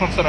Masarap.